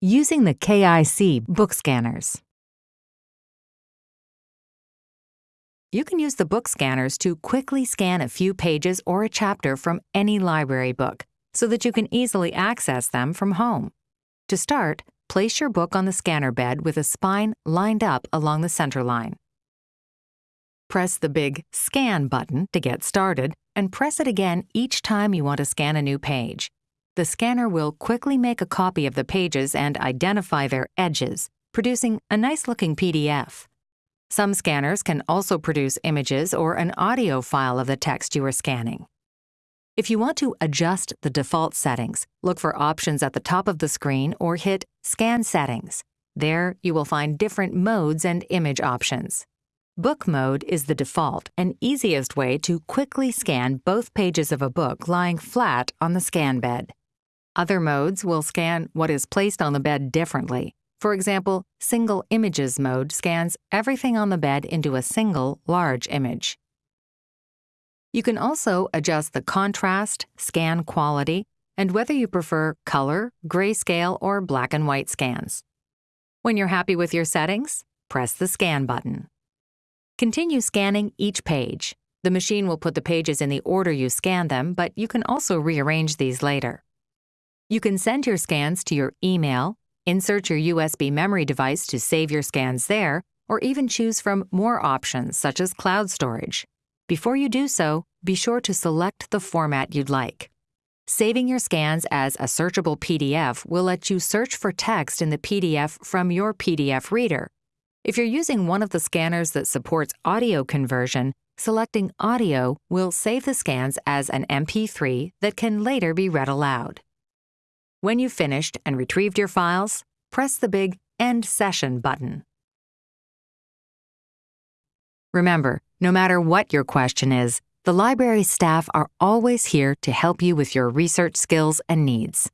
Using the KIC book scanners. You can use the book scanners to quickly scan a few pages or a chapter from any library book so that you can easily access them from home. To start, place your book on the scanner bed with a spine lined up along the center line. Press the big Scan button to get started and press it again each time you want to scan a new page. The scanner will quickly make a copy of the pages and identify their edges, producing a nice-looking PDF. Some scanners can also produce images or an audio file of the text you are scanning. If you want to adjust the default settings, look for options at the top of the screen or hit Scan Settings. There, you will find different modes and image options. Book mode is the default and easiest way to quickly scan both pages of a book lying flat on the scan bed. Other modes will scan what is placed on the bed differently. For example, Single Images mode scans everything on the bed into a single, large image. You can also adjust the contrast, scan quality, and whether you prefer color, grayscale, or black and white scans. When you're happy with your settings, press the Scan button. Continue scanning each page. The machine will put the pages in the order you scan them, but you can also rearrange these later. You can send your scans to your email, insert your USB memory device to save your scans there, or even choose from more options such as cloud storage. Before you do so, be sure to select the format you'd like. Saving your scans as a searchable PDF will let you search for text in the PDF from your PDF reader. If you're using one of the scanners that supports audio conversion, selecting Audio will save the scans as an MP3 that can later be read aloud. When you've finished and retrieved your files, press the big End Session button. Remember, no matter what your question is, the library staff are always here to help you with your research skills and needs.